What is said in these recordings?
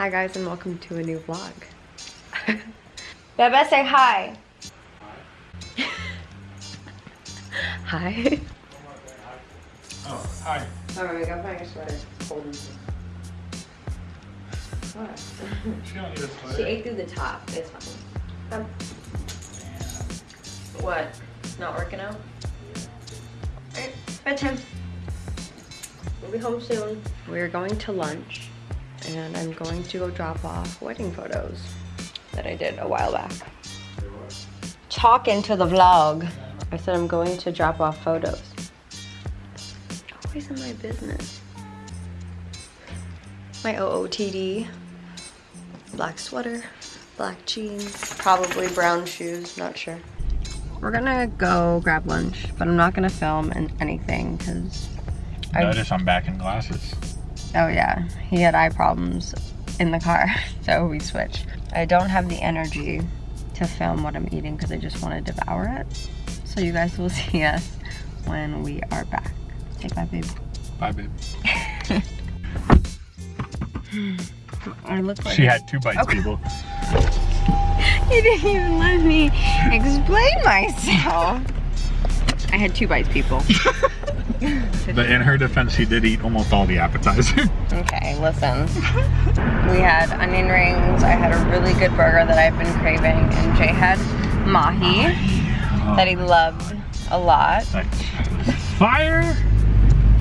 Hi guys and welcome to a new vlog. Bebe, say hi. hi. Oh, hi. Alright, I got my sweater. Cold What? She don't need a She sweater. ate through the top. It's fine. Um, what? Not working out? Alright, bedtime. We'll be home soon. We're going to lunch and I'm going to go drop off wedding photos that I did a while back. Talk into the vlog. I said I'm going to drop off photos. Always in my business. My OOTD black sweater, black jeans, probably brown shoes, not sure. We're gonna go grab lunch, but I'm not gonna film in anything because I, Notice I'm back in glasses. Oh yeah, he had eye problems in the car, so we switched. I don't have the energy to film what I'm eating because I just want to devour it. So you guys will see us when we are back. Say bye, babe. Bye, babe. I look like She had two bites, Okay. people. You didn't even let me explain myself. I had two bites, people. But in her defense, she did eat almost all the appetizer. Okay, listen. We had onion rings. I had a really good burger that I've been craving, and Jay had mahi oh. that he loved a lot. Fire?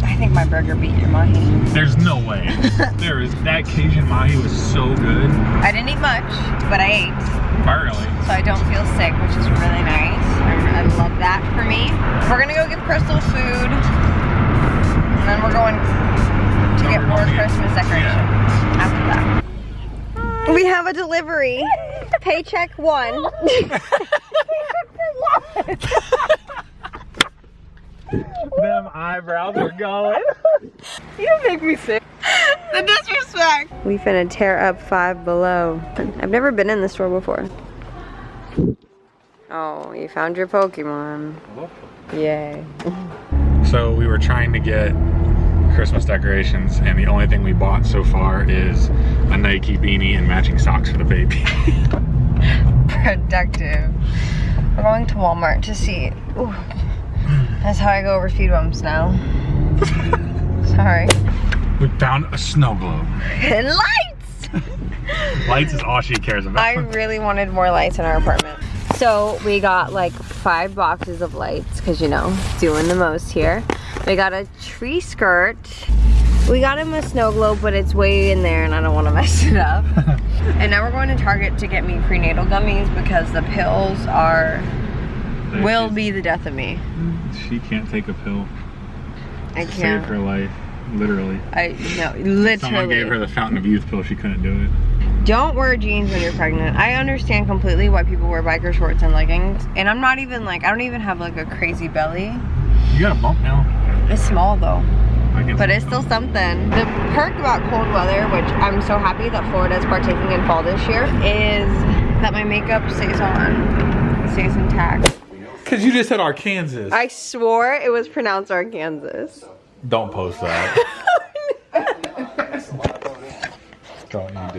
I think my burger beat your mahi. There's no way. there is that Cajun mahi was so good. I didn't eat much, but I ate, Barely. so I don't feel sick, which is really nice. I, I love that for me. We're gonna go get Crystal food, then we're going to get more going to get- Christmas decoration after that. We have a delivery. Paycheck one. Them eyebrows are going. You make me sick. The disrespect. We finna tear up Five Below. I've never been in this store before. Oh, you found your Pokemon. Yay. So we were trying to get Christmas decorations, and the only thing we bought so far is a Nike beanie and matching socks for the baby. Productive. We're going to Walmart to see. Ooh. That's how I go over speed bumps now. Sorry. we found a snow globe. And lights! Lights is all she cares about. I really wanted more lights in our apartment. So we got like five boxes of lights because you know, doing the most here. We got a tree skirt. We got him a snow globe, but it's way in there and I don't want to mess it up. and now we're going to Target to get me prenatal gummies because the pills are, will be the death of me. She can't take a pill. I can't. Save her life, literally. I, no, literally. Someone gave her the Fountain of Youth pill. She couldn't do it. Don't wear jeans when you're pregnant. I understand completely why people wear biker shorts and leggings. And I'm not even like, I don't even have like a crazy belly. You got a bump now. It's small though, but it's still something. The perk about cold weather, which I'm so happy that Florida is partaking in fall this year, is that my makeup stays on, stays intact. Cause you just said Arkansas. I swore it was pronounced Arkansas. Don't post that.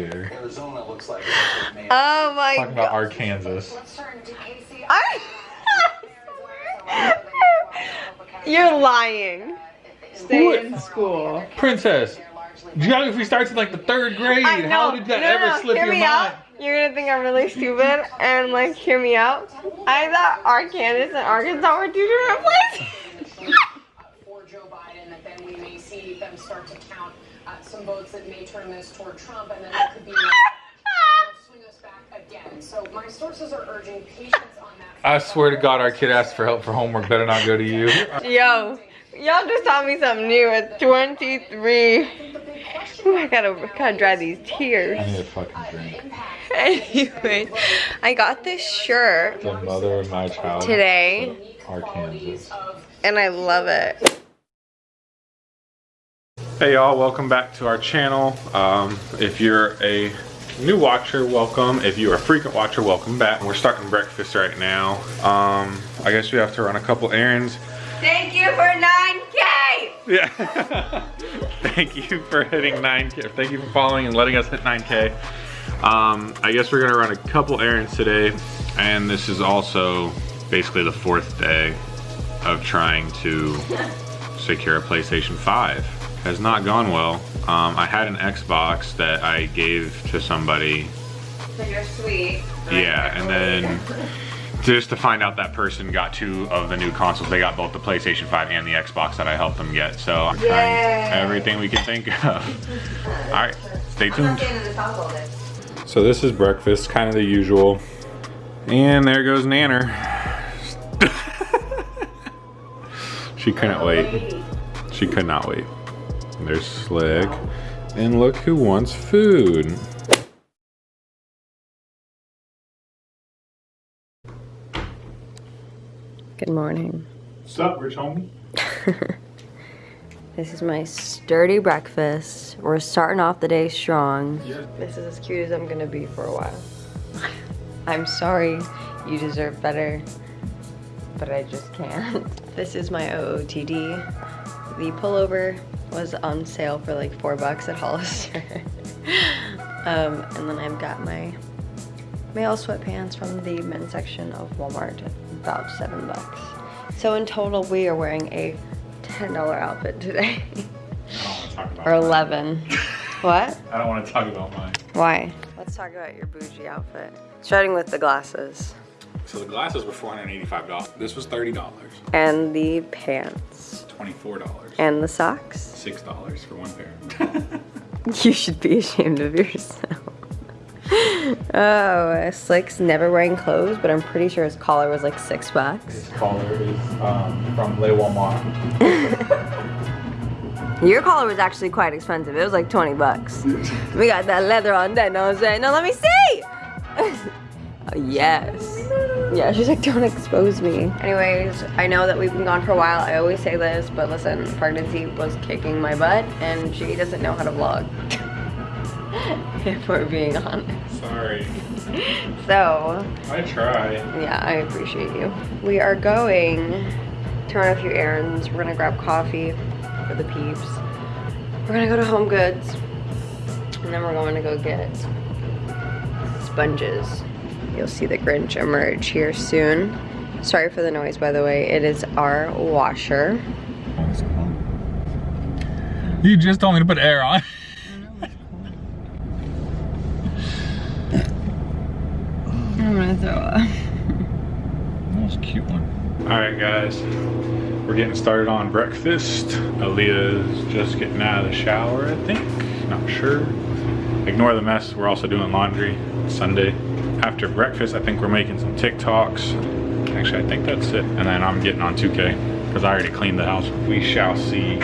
Don't you dare. Arizona looks like Oh my god. Talking about Arkansas. I- You're lying. Stay in school. Princess, geography starts in like the third grade. I know. How did that No, ever no, slip hear your me mind? out. You're gonna think I'm really stupid and like hear me out. I thought Arkansas and Arkansas were two different places. for Joe Biden, that then we may see them start to count some votes that may turn this toward Trump, and then there could be swing us back again. So my sources are urging patience on that. I swear to God, our kid asked for help for homework. Better not go to you. Yo, y'all just taught me something new at 23. Ooh, I gotta gotta dry these tears. I need a fucking drink. Anyway, I got this shirt The mother of my child. today Arkansas. and I love it. Hey y'all, welcome back to our channel. Um, if you're a new watcher, welcome. If you're a frequent watcher, welcome back. We're starting breakfast right now. Um, I guess we have to run a couple errands. Thank you for 9K! Yeah. Thank you for hitting 9K. Thank you for following and letting us hit 9K. Um, I guess we're gonna run a couple errands today, and this is also basically the fourth day of trying to secure a PlayStation 5. Has not gone well. Um, I had an Xbox that I gave to somebody So you're sweet. yeah, and then just to find out that person got two of the new consoles. They got both the PlayStation 5 and the Xbox that I helped them get. So I'm trying Yay. everything we can think of. All right, stay tuned. staying in this house all day. So this is breakfast, kind of the usual. And there goes Nanner. she couldn't wait. She could not wait. And there's Slick. And look who wants food. Good morning. What's up, rich homie? This is my sturdy breakfast. We're starting off the day strong. Yeah. This is as cute as I'm gonna be for a while. I'm sorry, you deserve better, but I just can't. This is my OOTD. The pullover was on sale for like four bucks at Hollister. um, and then I've got my male sweatpants from the men's section of Walmart, about seven bucks. So in total, we are wearing a $10 outfit today. I don't want to talk about or 11. what? I don't want to talk about mine. Why? Let's talk about your bougie outfit. Starting with the glasses So the glasses were $485. This was $30. and the pants $24. and the socks. $6 for one pair. You should be ashamed of yourself. oh, Slick's never wearing clothes, but I'm pretty sure his collar was like six bucks. This collar is um, from Le Walmart. Your collar was actually quite expensive. It was like 20 bucks. we got that leather on that, know what I'm saying? No, let me see! oh, yes. Yeah, she's like, don't expose me. Anyways, I know that we've been gone for a while. I always say this, but listen, pregnancy was kicking my butt, and she doesn't know how to vlog. if we're being honest. Sorry. So, I try. yeah, I appreciate you. We are going to run a few errands. We're gonna grab coffee for the peeps. We're gonna go to Home Goods. And then we're going to go get sponges. You'll see the Grinch emerge here soon. Sorry for the noise, by the way. It is our washer. You just told me to put air on. I'm gonna throw up. That was a cute one. All right, guys. We're getting started on breakfast. Aaliyah's just getting out of the shower, I think. Not sure. Ignore the mess. We're also doing laundry Sunday. After breakfast, I think we're making some TikToks. Actually, I think that's it. And then I'm getting on 2K because I already cleaned the house. We shall see.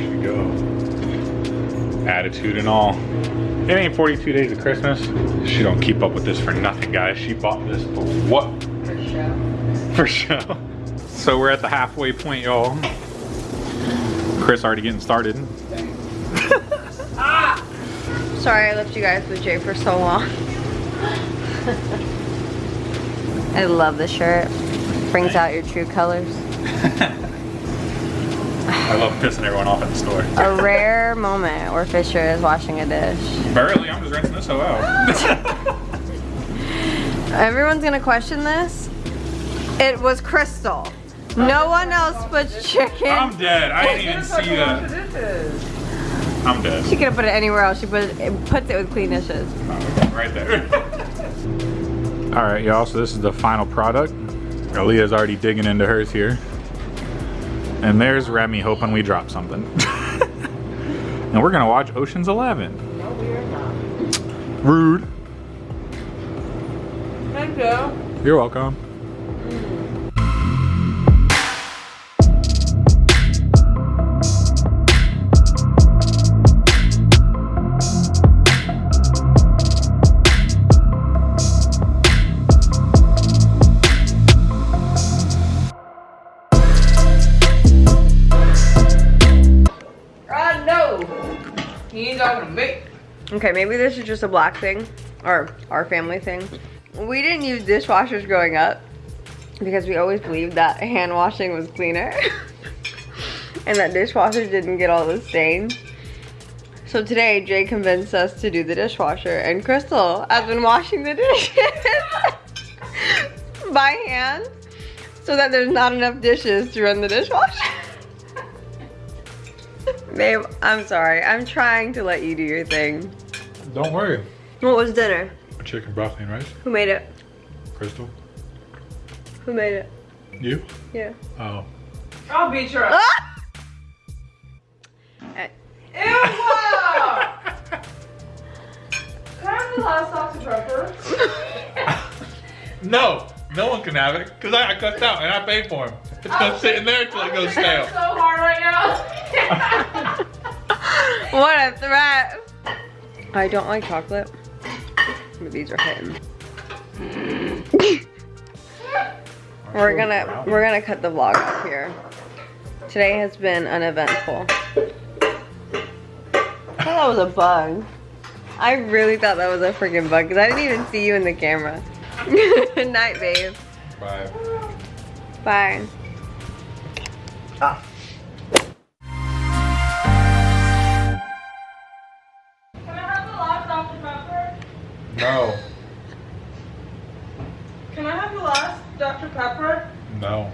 There go. Attitude and all. It ain't 42 days of Christmas. She don't keep up with this for nothing, guys. She bought this for what? For show. For show. So we're at the halfway point, y'all. Chris already getting started. Sorry I left you guys with Jay for so long. I love the shirt. Brings out your true colors. I love pissing everyone off at the store. A rare moment where Fisher is washing a dish. Barely, I'm just rinsing this hoe out. Everyone's gonna question this. It was Crystal. No one else puts chicken. I'm dead. I didn't even see that. I'm dead. She could have put it anywhere else. She put it, puts it with clean dishes. Oh, right there. All right, y'all, so this is the final product. Aaliyah's already digging into hers here. And there's Remy hoping we drop something. and we're gonna watch Ocean's 11. No, we are not. Rude. Thank you. You're welcome. Ain't talking to me. Okay, maybe this is just a black thing or our family thing. We didn't use dishwashers growing up because we always believed that hand washing was cleaner. and that dishwashers didn't get all the stains. So today, Jay convinced us to do the dishwasher, and Crystal has been washing the dishes by hand so that there's not enough dishes to run the dishwasher. Babe, I'm sorry. I'm trying to let you do your thing. Don't worry. What was dinner? Chicken, broccoli, and rice. Who made it? Crystal. Who made it? You? Yeah. Oh. I'll beat your ass. Ah! Ew! Can I have the last Dr. Pepper? No, no one can have it because I, I cussed out and I paid for him. It's gonna sit in there until it goes stale. so hard right now. What a threat. I don't like chocolate. But these are hitting. we're gonna we're gonna cut the vlog off here. Today has been uneventful. I thought that was a bug. I really thought that was a freaking bug because I didn't even see you in the camera. Good night, babe. Bye. Bye. Can No. Can I have the last Dr. Pepper? No.